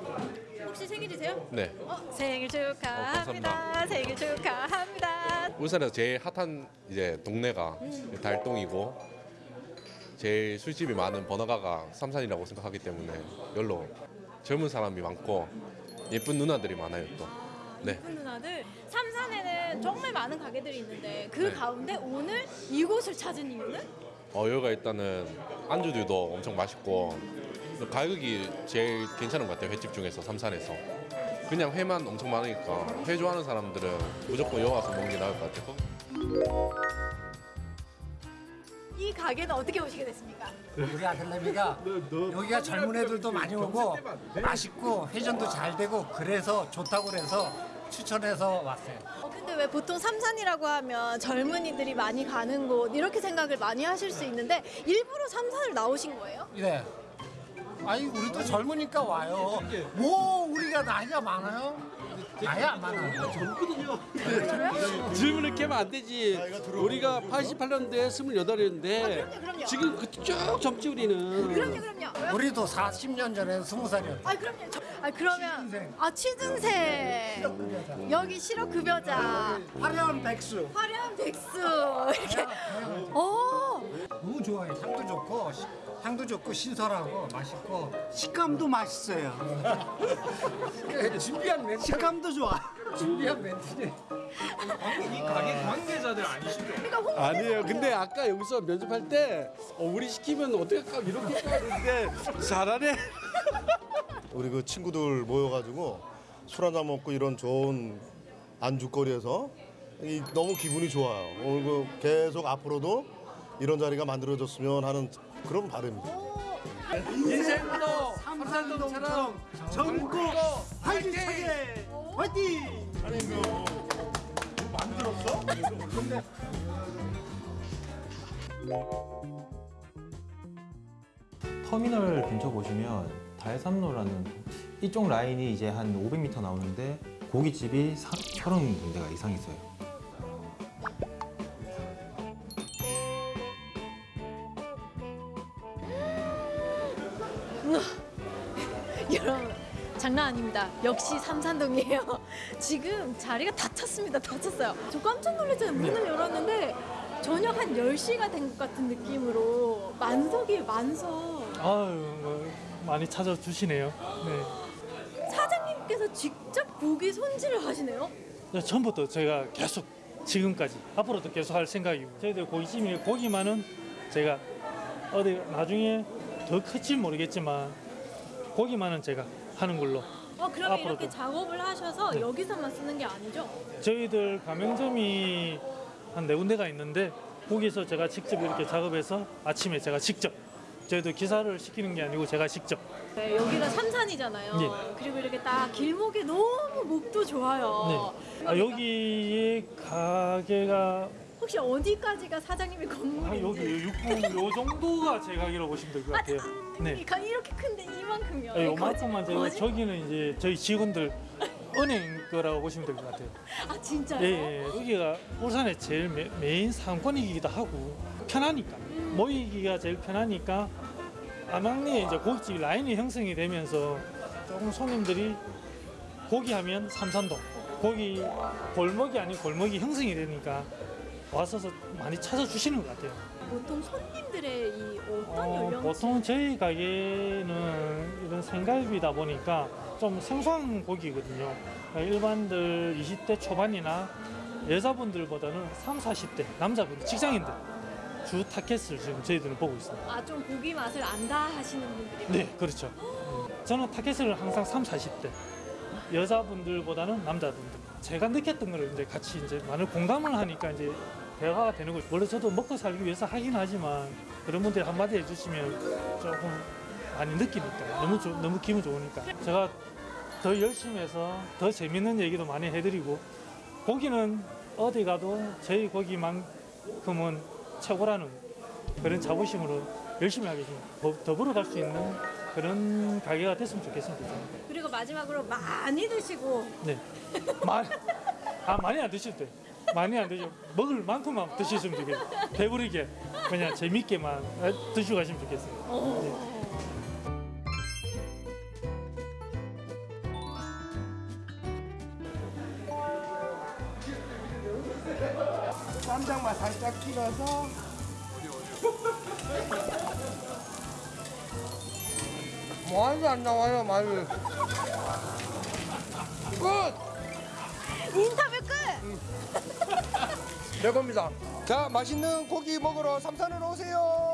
혹시 생일이세요? 네 어, 생일 축하합니다. 감사합니다. 생일 축하합니다. 울산에서 제일 핫한 이제 동네가 음. 달동이고 제일 술집이 많은 번화가가 삼산이라고 생각하기 때문에 열로 젊은 사람이 많고 예쁜 누나들이 많아요 또. 네. 예쁜 누나들 삼산에는 정말 많은 가게들이 있는데 그 네. 가운데 오늘 이곳을 찾은 이유는? 어, 여기가 일단은 안주들도 엄청 맛있고 가격이 제일 괜찮은 것 같아요 횟집 중에서 삼산에서 그냥 회만 엄청 많으니까 회 좋아하는 사람들은 무조건 여기 와서 먹는 게 나을 것 같아요 이 가게는 어떻게 오시게 됐습니까? 우리 아들내미가 여기가 젊은 애들도 많이 오고 맛있고 회전도 잘 되고 그래서 좋다고 그래서 추천해서 왔어요. 어, 근데 왜 보통 삼산이라고 하면 젊은이들이 많이 가는 곳 이렇게 생각을 많이 하실 수 있는데 일부러 삼산을 나오신 거예요? 네. 아니 우리도 젊으니까 와요. 뭐 우리가 나이가 많아요? 나이 안 많아요. 젊거든요. 질문을 깨면 안 되지. 우리가 88년도에 28인데 지금 그쭉 젊지 우리는. 그럼요, 그럼요. 우리도 40년 전에 20살이었죠. 아 그럼요. 저- 아 그러면 아 취준생 여기 실업급여자 화려한 백수. 화려한 백수 이렇게 어 너무 좋아요. 향도 좋고 시- 향도 좋고 신선하고 맛있고 식감도 맛있어요. 준비한 멘트. 식감도 좋아. 준비한 멘트지. 이 가게 관계자들 아니시죠? 그러니까 아니에요. 근데 아까 여기서 면접할 때 어, 우리 시키면 어떻게 할까 이렇게 할까 했는데 잘하네. 우리 그 친구들 모여가지고 술 한잔 먹고 이런 좋은 안주거리에서 이- 너무 기분이 좋아요. 오늘 그 계속 앞으로도 이런 자리가 만들어졌으면 하는 그런 바람입니다. 인생도 삼산동처럼 전국 화이팅! 화이팅! 아니 그 만들었어? 터미널 근처 보시면 달삼로라는 이쪽 라인이 이제 한 500m 나오는데 고깃집이 30군데가 이상 있어요. 장난 아닙니다. 역시 삼산동이에요. 지금 자리가 다 찼습니다. 다 찼어요. 저 깜짝 놀랐잖아요. 문을 열었는데 저녁 한 10시가 된 것 같은 느낌으로 만석이에요. 만석. 아유 뭐 많이 찾아주시네요. 네. 사장님께서 직접 고기 손질을 하시네요. 네, 처음부터 저희가 계속 지금까지 앞으로도 계속 할 생각이고 저희들 고깃집이 고기만은 제가 어디 나중에 더 클지 모르겠지만 고기만은 제가 하는 걸로 어 그러면 앞으로도. 이렇게 작업을 하셔서 네. 여기서만 쓰는 게 아니죠? 저희들 가맹점이 한 네 군데가 있는데 거기서 제가 직접 이렇게 작업해서 아침에 제가 직접 저희도 기사를 시키는 게 아니고 제가 직접 네, 여기가 삼산이잖아요. 예. 그리고 이렇게 딱 길목에 너무 목도 좋아요. 네. 아, 여기에 가게가 혹시 어디까지가 사장님의 아, 건물인지? 여기 육군 요 정도가 제 가게라고 보시면 될 것 같아요. 네. 이 가- 이렇게 큰데 이만큼이요. 아, 요만큼만 제가 저기는 이제 저희 직원들 은행 거라고 보시면 될 것 같아요. 아 진짜요? 예, 예. 여기가 울산의 제일 메, 메인 상권이기도 하고 편하니까 모이기가 제일 편하니까 암암리에 이제 고깃집 라인이 형성이 되면서 조금 손님들이 고기 하면 삼산동 고기 골목이 아닌 골목이 형성이 되니까 와서 많이 찾아주시는 것 같아요. 보통 손님들의 이 어떤 어, 연령? 보통 저희 가게는 이런 생갈비다 보니까 좀 생소한 고기거든요. 그러니까 일반들 20대 초반이나 여자분들보다는 3, 40대 남자분들, 직장인들 주 타켓을 지금 저희들은 보고 있습니다. 아 좀 고기 맛을 안다 하시는 분들이. 네, 그렇죠. 저는 타켓을 항상 3, 40대 여자분들보다는 남자분들. 제가 느꼈던 걸 이제 같이 이제 많은 공감을 하니까 이제 대화가 되는 거죠. 원래 저도 먹고 살기 위해서 하긴 하지만 그런 분들이 한마디 해주시면 조금 많이 느끼니까 너무 좋- 너무 기분 좋으니까 제가 더 열심히 해서 더 재밌는 얘기도 많이 해드리고 고기는 어디 가도 저희 고기만큼은 최고라는 그런 자부심으로 열심히 하겠습니다. 더- 더불어 갈 수 있는 그런 가게가 됐으면 좋겠습니다. 그리고 마지막으로 많이 드시고 네. 많이, 아, 많이 안 드셔도 돼. 많이 안 드시고 먹을 만큼만 드시면 좋겠어요. 배부르게 그냥 재밌게만 드시고 가시면 좋겠어요. 네. 쌈장만 살짝 찍어서 마늘도 안 나와요 마늘 끝! 인터뷰 끝! 내 겁니다. 자 맛있는 고기 먹으러 삼산으로 오세요